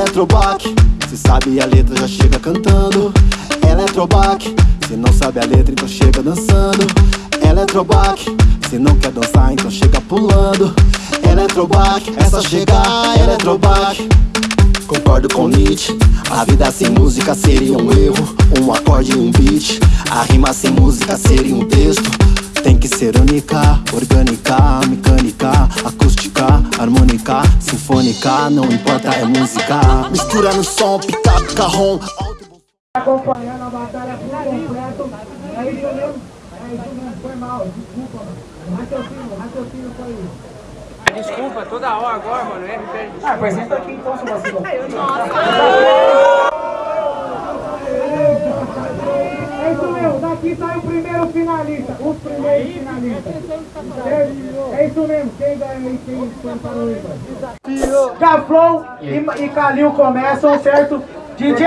Eletrobac, se sabe a letra já chega cantando. Eletrobac, se não sabe a letra então chega dançando. Eletrobac, se não quer dançar então chega pulando. Eletrobac, é só chegar Eletrobac Concordo com Nietzsche. A vida sem música seria um erro. Um acorde e um beat. A rima sem música seria um texto. Tem que ser única, orgânica, harmônica, sinfônica, não importa, é música. Mistura no som, pica, carrom. Acompanhando a batalha por completo. É isso mesmo? É isso mesmo, foi mal, desculpa, mano. Raciocínio, raciocínio foi isso. Desculpa, toda hora agora, mano. É. Ah, apresenta aqui então, seu vacilo. Daqui sai o primeiro finalista, os primeiros finalistas. É isso mesmo, quem ganha e quem foi para o ímpar? Gaflon e, e Calil começam, certo? DJ,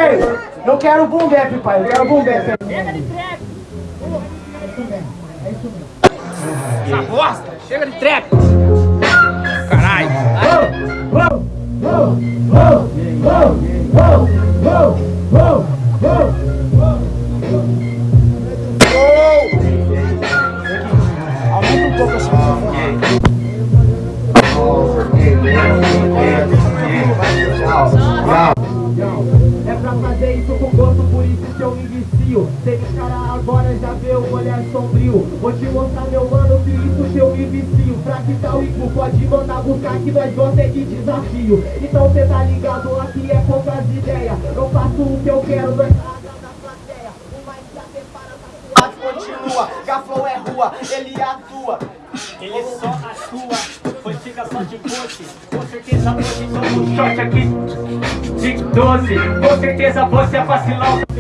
eu quero boom bap, pai, eu quero boom bap. Chega de trap! É isso mesmo, é isso mesmo. Essa bosta! Chega de trap! Caralho! Uou, uou, uou, uou, uou, uou, uou, vicio Tem cara agora já vê o olhar sombrio. Vou te mostrar meu mano que isso que eu me vicio Fractal e cu pode mandar buscar que nós gosta de desafio. Então cê tá ligado, aqui é poucas ideias. Eu faço o que eu quero, nós tá separa da continua, Gaflow é rua, ele atua Ele só atua, foi fica só de poste Com certeza hoje somos shot aqui. De doce Com certeza você é vacilão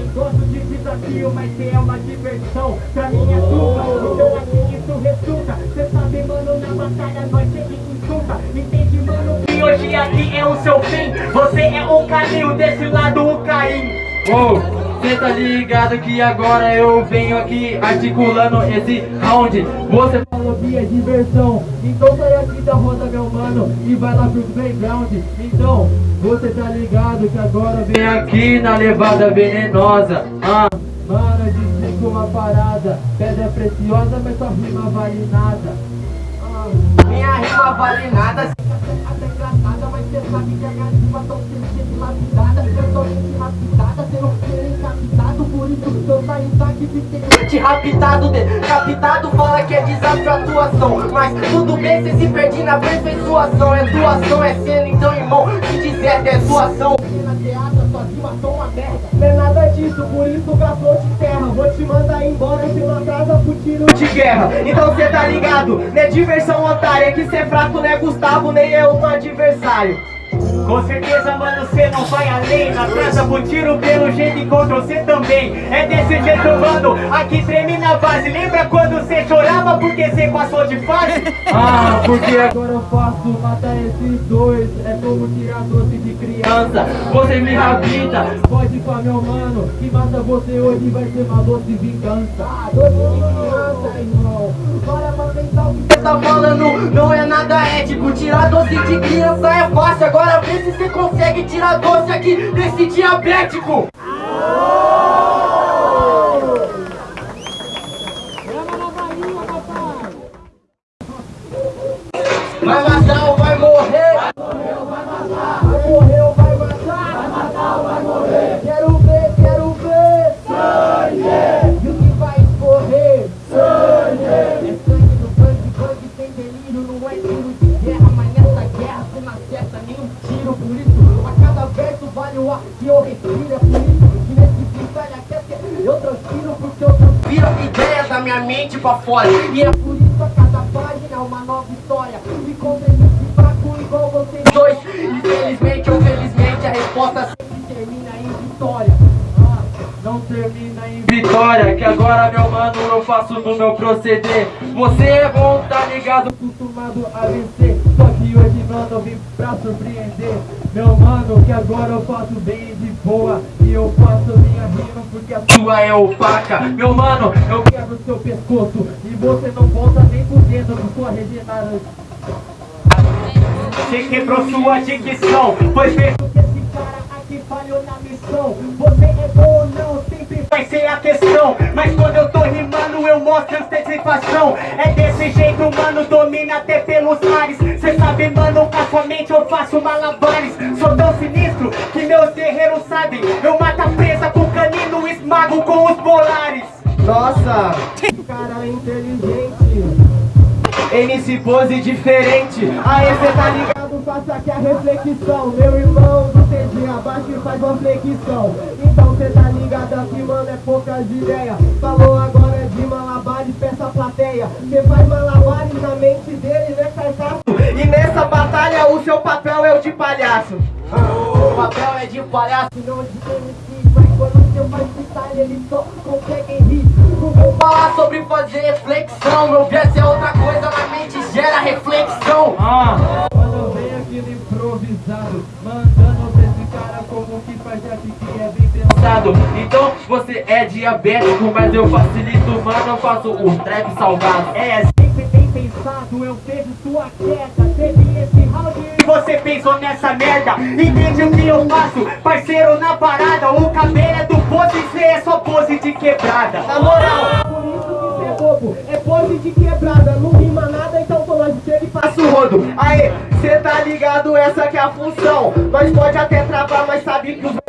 desafio, mas cê é uma diversão. Pra mim é tua, então aqui isso resulta. Cê sabe mano, na batalha nós sempre insulta. Entende mano? E hoje aqui é o seu fim. Você é o caminho, desse lado o Caim. Uou, cê tá ligado que agora eu venho aqui articulando esse round. Você Falou que é diversão. Então sai aqui da roda meu mano E vai lá pro playground. Então, você tá ligado que agora vem vem aqui na levada venenosa. Ah. Mano, eu explico uma parada. Pedra preciosa, mas sua rima vale nada. Ah, Minha rima vale nada. Até engraçada, mas cê sabe que a minha rima tão sendo lapidada Eu tô sendo lapidada, cê não ser encapitado. Por isso eu saio daqui de Te raptado, decapitado, fala que é desafio a atuação Mas tudo bem, cê se perde na aperfeiçoação É doação, é cena, então irmão, se dizer é doação teatro, suas rimas são uma merda. É disso, por isso o gafou de terra. Vou te mandar embora, se não casa pro tiro de guerra. Então cê tá ligado, não é diversão otária É que cê é fraco, não é Gustavo, nem eu no adversário Com certeza, mano, cê não vai além. Na praça pro tiro, pelo jeito encontra você também. É desse jeito, mano, aqui treme na base. Lembra quando cê chorava porque cê passou de fase? Ah, porque Agora eu faço matar esses dois. É como tirar doce de criança. Você me rapita Pode ir pra meu mano Que mata você hoje vai ser uma doce vingança. Ah, doce irmão Tá falando, não é nada ético Tirar doce de criança é fácil. Agora vê se cê consegue tirar doce aqui desse diabético isso, a cada verso vale o ar que eu respiro É por isso que nesse freestyle aqui é eu transpiro Porque eu transpiro. Viram ideias da minha mente pra fora. E é Por isso a cada página é uma nova história. E contra esse fraco igual vocês dois Infelizmente ou felizmente a resposta sempre termina em vitória. Ah, não termina em vitória Que agora meu mano eu faço no meu proceder você é bom, tá ligado, acostumado a vencer. Só que hoje, mano, vim pra surpreender. Meu mano, que agora eu faço bem de boa. E eu faço minha rima porque a sua é opaca. Meu mano, eu quebro seu pescoço. E você não volta nem fudendo com sua regenerada Você quebrou sua dicção, foi feito que esse cara aqui falhou na missão. Você é bom ou não, sempre vai ser a questão. Mas quando eu eu mostro antecipação É desse jeito, mano, domina até pelos mares. Cê sabe, mano, com a sua mente eu faço malabares. Sou tão sinistro que meus guerreiros sabem. Eu mato a presa com canino, esmago com os polares Nossa, cara inteligente. MC pose diferente. Aê, cê tá ligado? Faça aqui a reflexão. Meu irmão do TG abaixa e faz uma flexão. Então cê tá ligado aqui, mano, é poucas ideias. Falou agora de malabares, peça a plateia. Cê faz malabares na mente dele, né, carcaço? E nessa batalha o seu papel é o de palhaço. O papel é de palhaço, não de MC Mas quando seu faz freestyle, eles só conseguem rir. Não vou falar sobre fazer reflexão Meu verso é outra coisa, na mente gera reflexão. Ah, quando vem aquele improvisado Mandando pra cara como que faz rap que é bem pensado. Então você é diabético, mas eu facilito, mano Eu faço o trap salgado. É, sempre bem pensado, eu vejo sua queda Teve esse round. E você pensou nessa merda? Entende o que eu faço, parceiro na parada O cabelo é do pose, cê é só pose de quebrada. Na moral, por isso que cê é bobo É pose de quebrada, não rima nada Então tô longe chega e passa o rodo. Aê, cê tá ligado, essa que é a função. Nós pode até travar, mas sabe que os